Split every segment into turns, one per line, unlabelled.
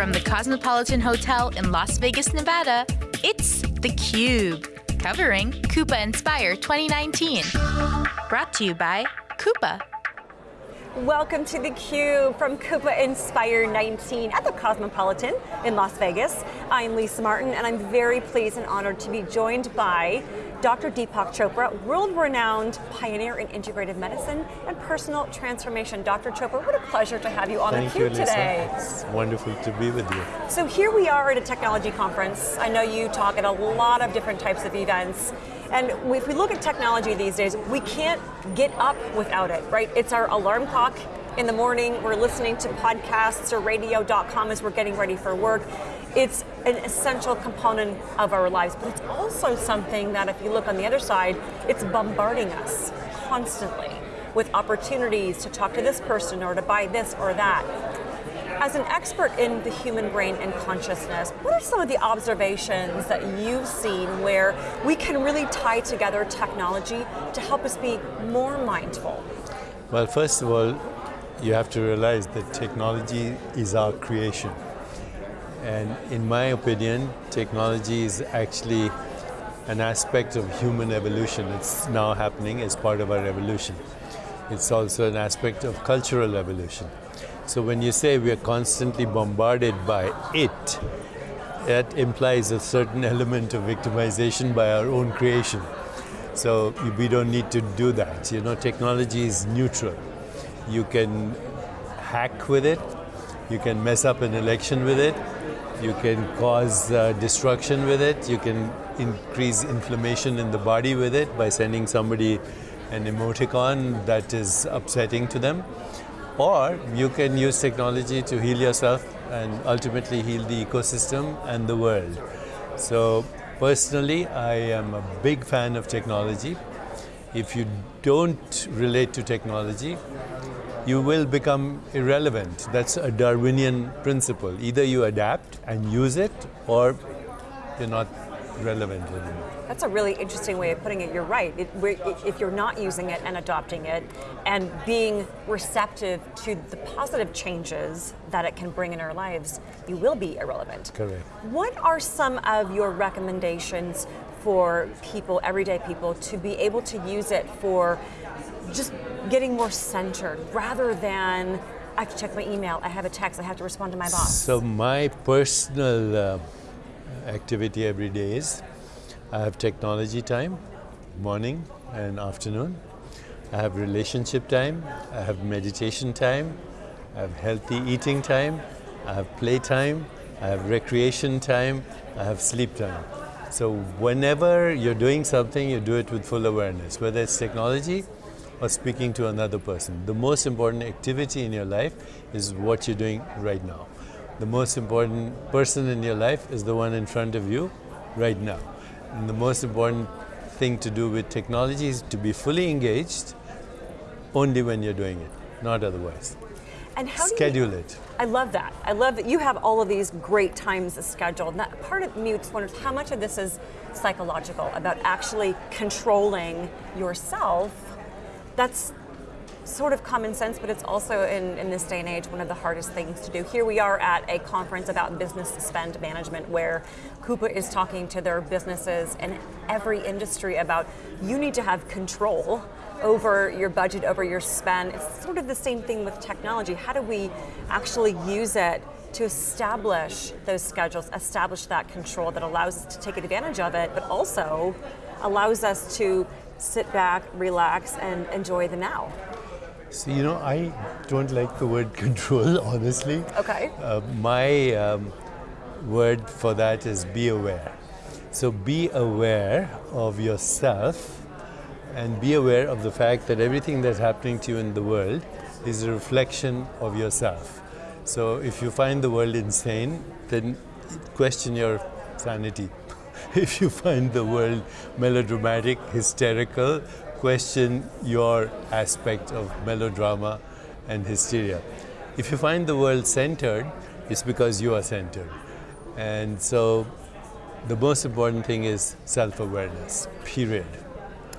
From the Cosmopolitan Hotel in Las Vegas, Nevada, it's theCUBE, covering Coupa Inspire 2019. Brought to you by Coupa.
Welcome to theCUBE from Coupa Inspire 19 at the Cosmopolitan in Las Vegas. I'm Lisa Martin and I'm very pleased and honored to be joined by Dr. Deepak Chopra, world-renowned pioneer in integrative medicine and personal transformation. Dr. Chopra, what a pleasure to have you on
Thank
theCUBE
you,
today.
It's wonderful to be with you.
So here we are at a technology conference. I know you talk at a lot of different types of events. And if we look at technology these days, we can't get up without it, right? It's our alarm clock in the morning, we're listening to podcasts or radio.com as we're getting ready for work. It's an essential component of our lives, but it's also something that if you look on the other side, it's bombarding us constantly with opportunities to talk to this person or to buy this or that. As an expert in the human brain and consciousness, what are some of the observations that you've seen where we can really tie together technology to help us be more mindful?
Well, first of all, you have to realize that technology is our creation. And in my opinion, technology is actually an aspect of human evolution. It's now happening as part of our evolution. It's also an aspect of cultural evolution. So when you say we are constantly bombarded by it, that implies a certain element of victimization by our own creation. So we don't need to do that. You know, technology is neutral. You can hack with it, you can mess up an election with it, you can cause uh, destruction with it. You can increase inflammation in the body with it by sending somebody an emoticon that is upsetting to them. Or you can use technology to heal yourself and ultimately heal the ecosystem and the world. So personally, I am a big fan of technology. If you don't relate to technology, you will become irrelevant. That's a Darwinian principle. Either you adapt and use it, or you're not relevant anymore.
That's a really interesting way of putting it. You're right. It, if you're not using it and adopting it and being receptive to the positive changes that it can bring in our lives, you will be irrelevant.
Correct.
What are some of your recommendations for people, everyday people, to be able to use it for just getting more centered rather than I have to check my email, I have a text, I have to respond to my boss.
So my personal uh, activity every day is I have technology time, morning and afternoon. I have relationship time, I have meditation time, I have healthy eating time, I have play time, I have recreation time, I have sleep time. So whenever you're doing something, you do it with full awareness, whether it's technology or speaking to another person. The most important activity in your life is what you're doing right now. The most important person in your life is the one in front of you right now. And the most important thing to do with technology is to be fully engaged only when you're doing it, not otherwise.
And how
Schedule
you,
it.
I love that. I love that you have all of these great times scheduled. And that part of me just wonders how much of this is psychological, about actually controlling yourself that's sort of common sense, but it's also in, in this day and age one of the hardest things to do. Here we are at a conference about business spend management where Coupa is talking to their businesses in every industry about you need to have control over your budget, over your spend. It's sort of the same thing with technology. How do we actually use it to establish those schedules, establish that control that allows us to take advantage of it, but also allows us to sit back, relax, and enjoy the now.
So, you know, I don't like the word control, honestly.
Okay.
Uh, my um, word for that is be aware. So be aware of yourself and be aware of the fact that everything that's happening to you in the world is a reflection of yourself. So if you find the world insane, then question your sanity. if you find the world melodramatic, hysterical, question your aspect of melodrama and hysteria. If you find the world centered, it's because you are centered. And so the most important thing is self-awareness, period.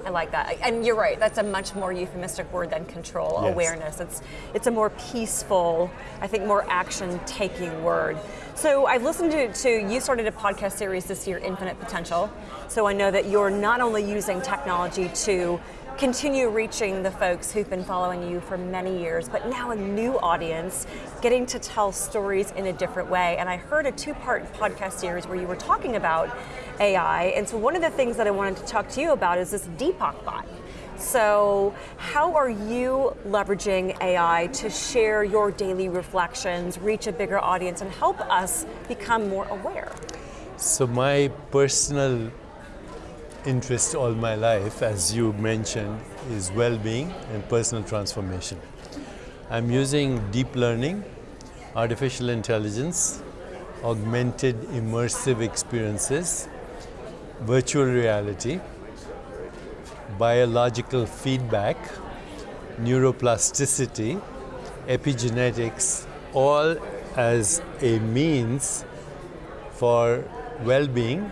I like that. And you're right, that's a much more euphemistic word than control,
Yes.
awareness. It's, it's a more peaceful, I think more action taking word. So I've listened to, to, you started a podcast series this year, Infinite Potential. So I know that you're not only using technology to continue reaching the folks who've been following you for many years, but now a new audience, getting to tell stories in a different way. And I heard a two-part podcast series where you were talking about AI, and so one of the things that I wanted to talk to you about is this Deepak bot. So, how are you leveraging AI to share your daily reflections, reach a bigger audience, and help us become more aware?
So my personal interest all my life, as you mentioned, is well-being and personal transformation. I'm using deep learning, artificial intelligence, augmented immersive experiences, virtual reality, biological feedback, neuroplasticity, epigenetics, all as a means for well-being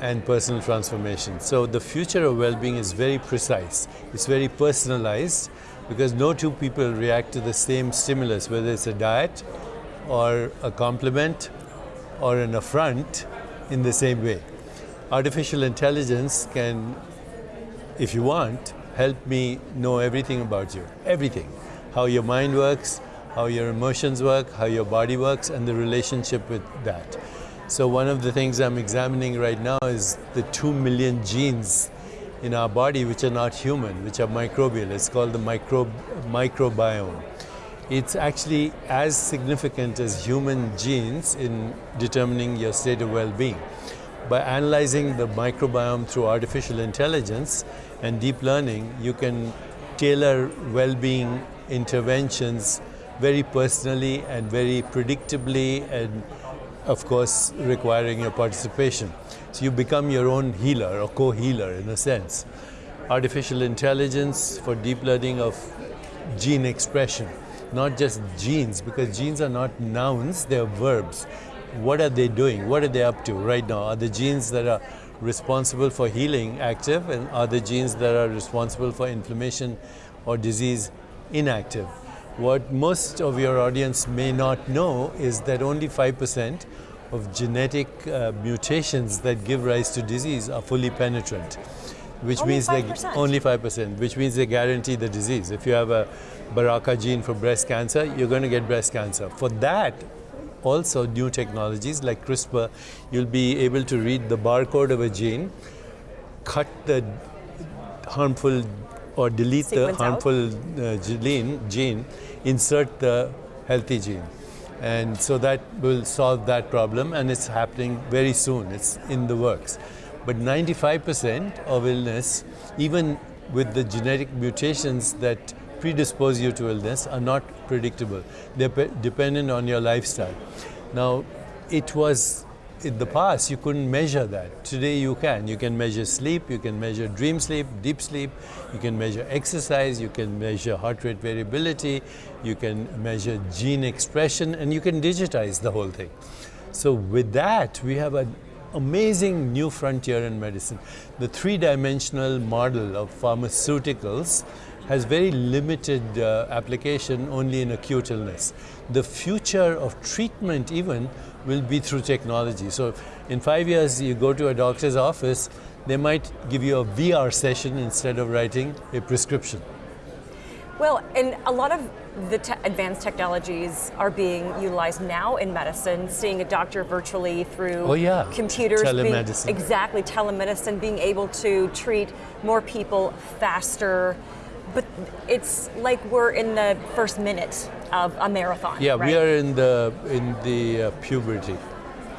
and personal transformation. So the future of well-being is very precise. It's very personalized because no two people react to the same stimulus, whether it's a diet or a compliment or an affront in the same way. Artificial intelligence can, if you want, help me know everything about you. Everything. How your mind works, how your emotions work, how your body works, and the relationship with that. So one of the things I'm examining right now is the two million genes in our body which are not human, which are microbial. It's called the micro, microbiome. It's actually as significant as human genes in determining your state of well-being. By analyzing the microbiome through artificial intelligence and deep learning, you can tailor well-being interventions very personally and very predictably and of course requiring your participation. So you become your own healer or co-healer in a sense. Artificial intelligence for deep learning of gene expression, not just genes, because genes are not nouns, they're verbs. What are they doing? What are they up to right now? Are the genes that are responsible for healing active and are the genes that are responsible for inflammation or disease inactive? What most of your audience may not know is that only 5% of genetic uh, mutations that give rise to disease are fully penetrant. Which
Only
means
5%?
they only 5%, which means they guarantee the disease. If you have a BRCA gene for breast cancer, you're going to get breast cancer. For that, also new technologies like CRISPR, you'll be able to read the barcode of a gene, cut the harmful or delete
Sequence
the harmful uh, gene, gene, insert the healthy gene. And so that will solve that problem and it's happening very soon, it's in the works. But 95% of illness, even with the genetic mutations that predispose you to illness, are not predictable. They're dependent on your lifestyle. Now, it was in the past you couldn't measure that. Today you can. You can measure sleep, you can measure dream sleep, deep sleep, you can measure exercise, you can measure heart rate variability, you can measure gene expression, and you can digitize the whole thing. So with that, we have an amazing new frontier in medicine. The three-dimensional model of pharmaceuticals has very limited uh, application only in acute illness. The future of treatment even will be through technology. So in five years, you go to a doctor's office, they might give you a VR session instead of writing a prescription.
Well, and a lot of the te- advanced technologies are being utilized now in medicine, seeing a doctor virtually through
Oh, yeah.
computers. being-
Telemedicine.
exactly, telemedicine, being able to treat more people faster. But it's like we're in the first minute of a marathon.
Yeah,
right?
we are in the in the uh, puberty.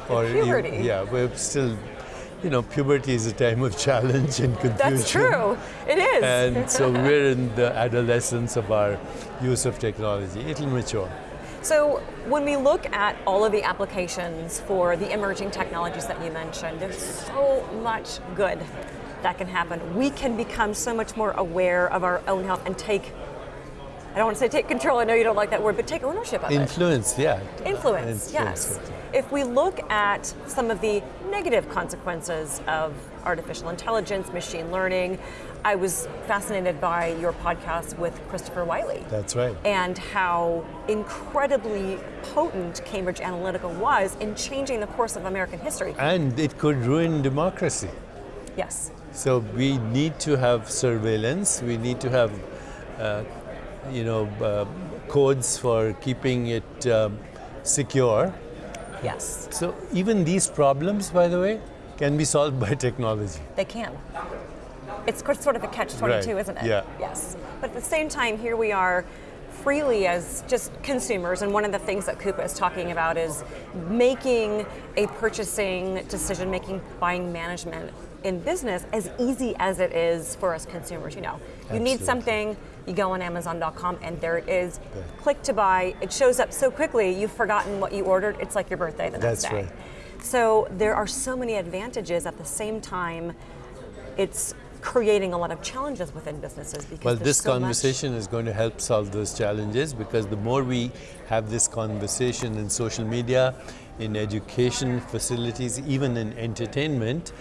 Or e-
puberty?
yeah, we're still, you know, puberty is a time of challenge and confusion.
That's true. It is.
And so we're in the adolescence of our use of technology. It'll mature.
So when we look at all of the applications for the emerging technologies that you mentioned, there's so much good that can happen. We can become so much more aware of our own health and take I don't want to say take control, I know you don't like that word, but take ownership of
Influence, yeah.
it. Influence, yes. If we look at some of the negative consequences of artificial intelligence, machine learning, I was fascinated by your podcast with Christopher Wylie.
That's right.
And how incredibly potent Cambridge Analytica was in changing the course of American history.
And it could ruin democracy.
Yes.
So we need to have surveillance. We need to have, uh, you know, uh, codes for keeping it um, secure.
Yes.
So even these problems, by the way, can be solved by technology.
They can. It's sort of a catch 22,
Right,
isn't it?
yeah.
Yes. But at the same time, here we are freely as just consumers, and one of the things that Coupa is talking about is making a purchasing decision, making buying management in business as easy as it is for us consumers. You know, you need something, you go on Amazon.com, and there it is. Click to buy. It shows up so quickly, you've forgotten what you ordered. It's like your birthday the next
That's
day.
right.
So there are so many advantages at the same time. It's creating a lot of challenges within businesses because
Well, this
so much-
conversation is going to help solve those challenges because the more we have this conversation in social media, in education facilities, even in entertainment,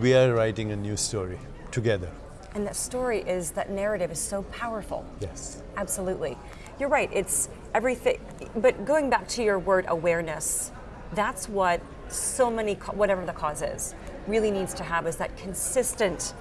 we are writing a new story together.
and that story is that narrative is so powerful.
Yes.
Absolutely, you're right. It's everything. But going back to your word awareness, that's what so many, whatever the cause is, really needs to have is that consistent.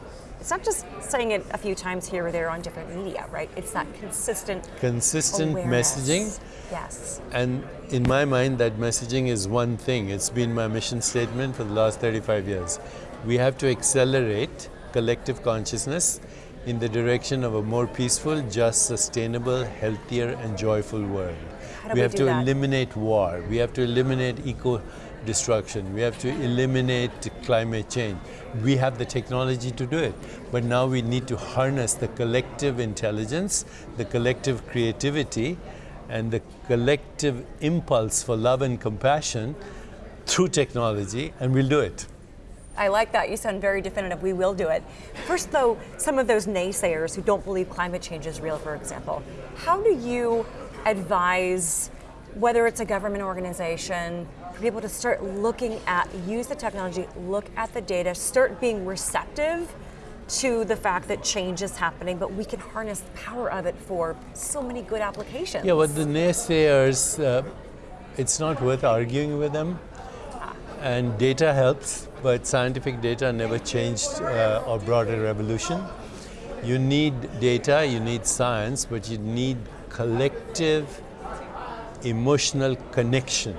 It's not just saying it a few times here or there on different media, right? It's that consistent
Consistent
awareness.
messaging
Yes.
And in my mind, that messaging is one thing. It's been my mission statement for the last 35 years. We have to accelerate collective consciousness in the direction of a more peaceful, just, sustainable, healthier, and joyful world.
How do
we
we
have to
that?
eliminate war. We have to eliminate eco destruction. We have to eliminate climate change. We have the technology to do it. But now we need to harness the collective intelligence, the collective creativity, and the collective impulse for love and compassion through technology, and we'll do it.
I like that. You sound very definitive. We will do it. First, though, some of those naysayers who don't believe climate change is real, for example, how do you advise, whether it's a government organization, for people to start looking at, use the technology, look at the data, start being receptive to the fact that change is happening, but we can harness the power of it for so many good applications?
Yeah, but the naysayers, uh, it's not worth arguing with them. And data helps, but scientific data never changed uh, or brought a revolution. You need data, you need science, but you need collective emotional connection.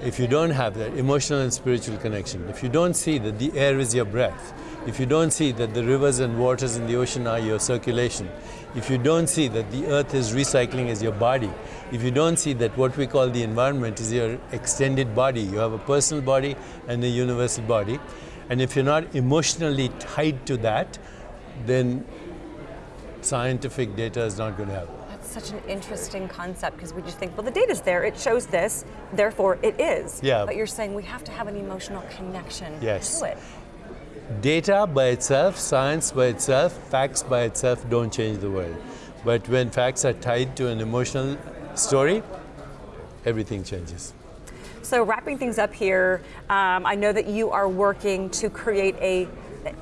If you don't have that emotional and spiritual connection, if you don't see that the air is your breath, if you don't see that the rivers and waters in the ocean are your circulation, if you don't see that the earth is recycling as your body, if you don't see that what we call the environment is your extended body, you have a personal body and a universal body, and if you're not emotionally tied to that, then scientific data is not going to help.
Such an interesting concept because we just think, well, the data's there, it shows this, therefore it is.
Yeah.
But you're saying we have to have an emotional connection
Yes.
to it.
Data by itself, science by itself, facts by itself don't change the world. But when facts are tied to an emotional story, everything changes.
So wrapping things up here, um, I know that you are working to create a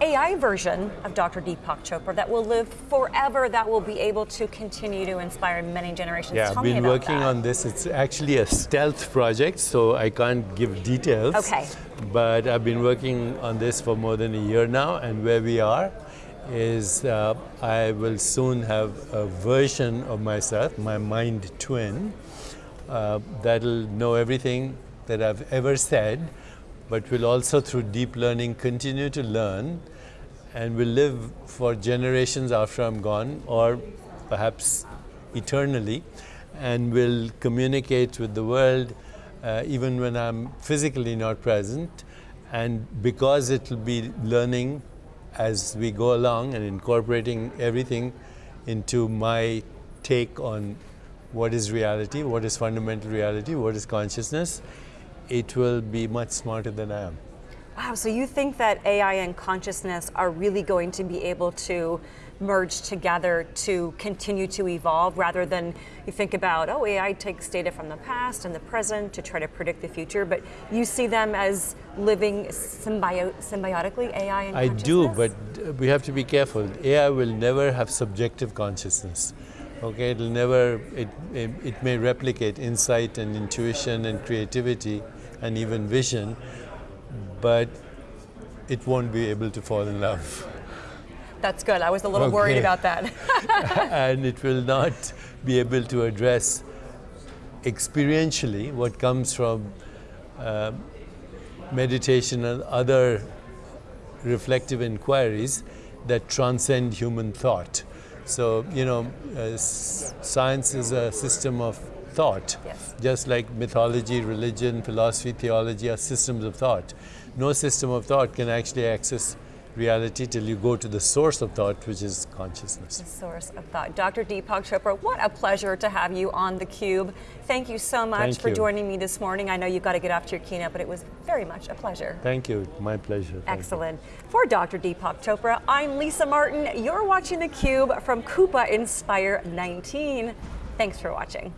AI version of Dr. Deepak Chopra that will live forever, that will be able to continue to inspire many generations.
Yeah,
Tell
I've been working
that.
on this. It's actually a stealth project, so I can't give details.
Okay.
But I've been working on this for more than a year now, and where we are is uh, I will soon have a version of myself, my mind twin, uh, that'll know everything that I've ever said, but will also, through deep learning, continue to learn and will live for generations after I'm gone, or perhaps eternally, and will communicate with the world uh, even when I'm physically not present. And because it will be learning as we go along and incorporating everything into my take on what is reality, what is fundamental reality, what is consciousness, it will be much smarter than I am.
Wow, so you think that AI and consciousness are really going to be able to merge together to continue to evolve rather than you think about, oh, AI takes data from the past and the present to try to predict the future, but you see them as living symbio symbiotically, AI and
I do, but we have to be careful. AI will never have subjective consciousness. Okay, it'll never, it, it, it may replicate insight and intuition and creativity and even vision, but it won't be able to fall in love.
That's good. I was a little okay. worried about that.
and it will not be able to address experientially what comes from uh, meditation and other reflective inquiries that transcend human thought. So, you know, uh, science is a system of thought,
yes.
just like mythology, religion, philosophy, theology are systems of thought. No system of thought can actually access reality till you go to the source of thought, which is consciousness.
The source of thought. Dr. Deepak Chopra, what a pleasure to have you on theCUBE. Thank you so much
Thank
for
you.
joining me this morning. I know you've got to get off to your keynote, but it was very much a pleasure.
Thank you, my pleasure.
Thank Excellent. You. For Dr. Deepak Chopra, I'm Lisa Martin. You're watching theCUBE from Coupa Inspire 19. Thanks for watching.